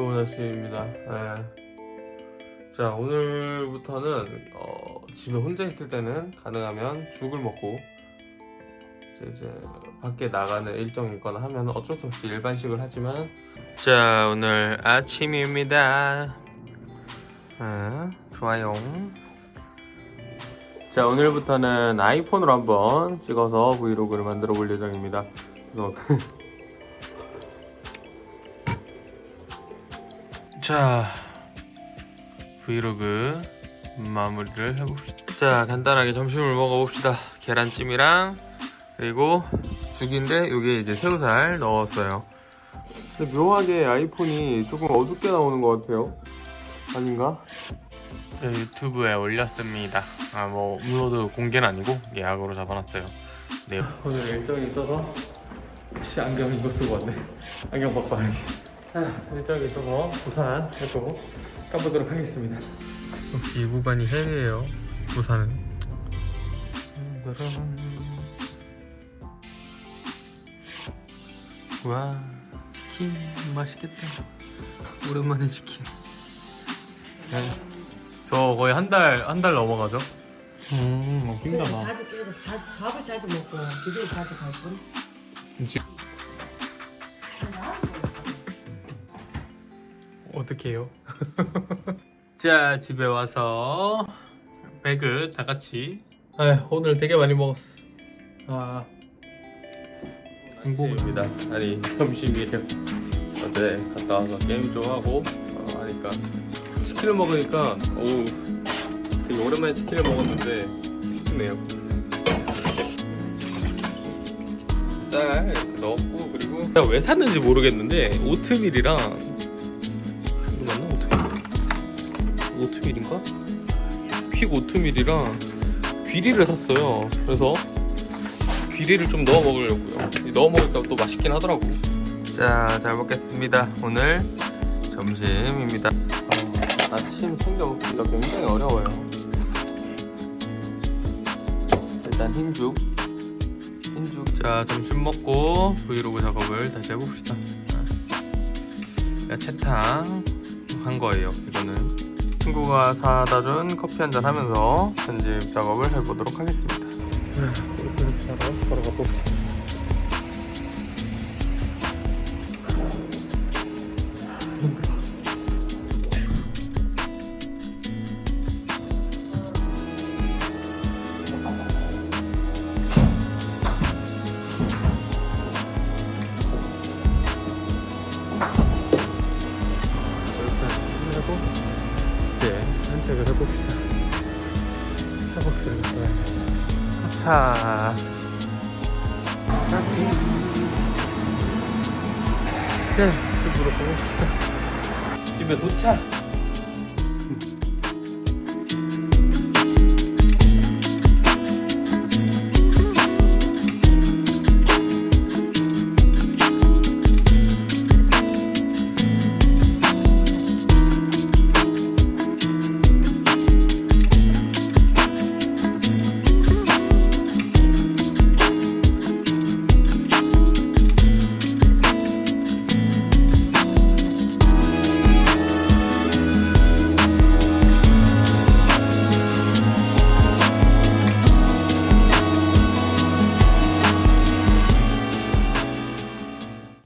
아침입니다. 예. 자, 오늘부터는 어, 집에 혼자 있을 때는 가능하면 죽을 먹고 이제, 이제 밖에 나가는 일정이 있거나 하면 어쩔 수 없이 일반식을 하지만 자, 오늘 아침입니다. 아, 좋아요. 자, 오늘부터는 아이폰으로 한번 찍어서 브이로그를 만들어 볼 예정입니다. 그래서 자 브이로그 마무리를 해봅시다. 자 간단하게 점심을 먹어봅시다. 계란찜이랑 그리고 죽인데 여기에 이제 새우살 넣었어요. 근데 묘하게 아이폰이 조금 어둡게 나오는 것 같아요. 아닌가? 네, 유튜브에 올렸습니다. 아뭐 업로드 공개는 아니고 예약으로 잡아놨어요. 네. 오늘 일정이 있어서 혹시 안경 이거 쓰고 왔네. 안경 자, 일정이 있어서 부산 해도 가보도록 하겠습니다. 역시 이 구간이 헬이에요. 부산은. 짜란. 와, 치킨 맛있겠다. 오랜만에 치킨. 네. 저 거의 한 달, 한 달 넘어가죠? 음, 어. 자주 찍어서 자, 밥을 자주 먹고 기도를 자주 갈 뿐. 어떻게 해요? 자 집에 와서 배그 다 같이. 아 오늘 되게 많이 먹었어. 아. 행복입니다. 아니 점심이에요 어제 갔다 와서 게임 좀 하고 어, 하니까. 치킨을 먹으니까 어우 되게 오랜만에 치킨을 먹었는데 힘드네요. 쌀 넣었고 그리고 제가 왜 샀는지 모르겠는데 오트밀이랑 오트밀? 오트밀인가? 퀵 오트밀이랑 귀리를 샀어요. 그래서 귀리를 좀 넣어 먹으려고요. 넣어 먹으니까 또 맛있긴 하더라고. 자, 잘 먹겠습니다. 오늘 점심입니다. 어, 아침 챙겨 먹기가 굉장히 어려워요. 일단 흰죽. 흰죽. 자, 점심 먹고 브이로그 작업을 다시 해봅시다. 야 채탕 한 거예요 이거는 친구가 사다 준 커피 한 잔 하면서 편집 작업을 해보도록 하겠습니다. 이렇게 해서 바로 바로 산책을 해봅시다. 스타벅스를 가야겠어 자 이제 집으로 가봅시다 집에 도착